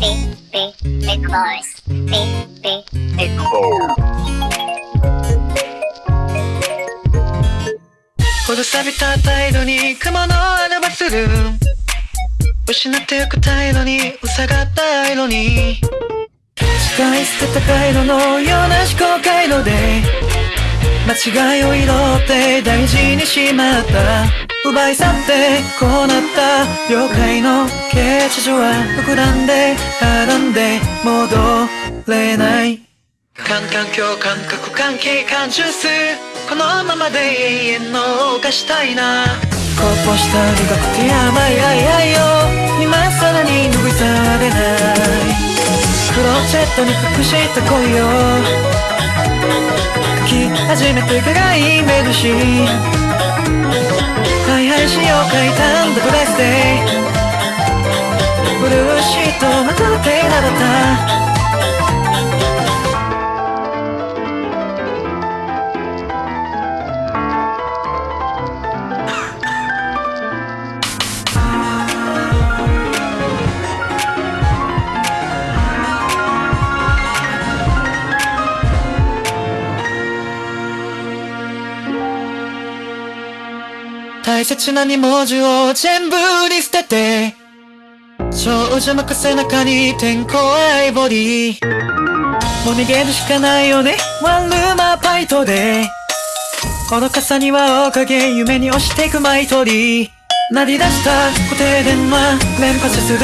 Big, big, big boys. Big, big, big boys. ほど錆びた態度に雲の穴はする失ってゆく態度に塞がった色に使い捨てた回路のような思考回間違いを拾って大事にしまった。奪い去ってこうなった了解の形状は膨らんではらんで戻れない。感感共感覚関係感受す。このままで永遠の犯したいな。こぼした苦くて甘い愛愛よ今さらに拭い去れないクローゼットに隠した恋を書き始めて輝い目るしはいはいしを書いたんだブレスデイブルーシートまとってなった。大切な二文字を全部に捨てて少女の背中に天候アイボリーもう逃げるしかないよね。ワンルーマーパイトでこの傘にはおかげ夢に押していくマイトリー。鳴り出した固定電話連発する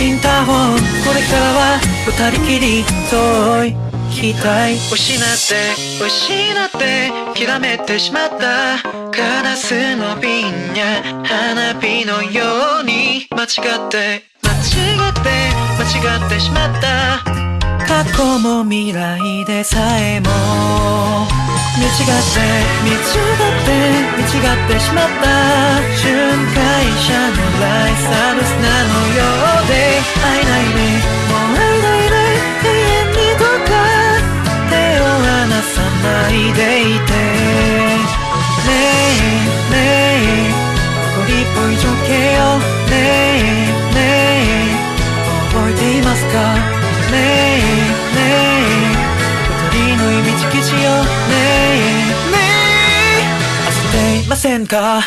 インターホン。これからは二人きり遠い。期待失って失ってきらめてしまった。ガラスの瓶や花火のように間違って間違って間違ってしまった。過去も未来でさえも見違って見違って見違ってしまった。巡回者のラせんか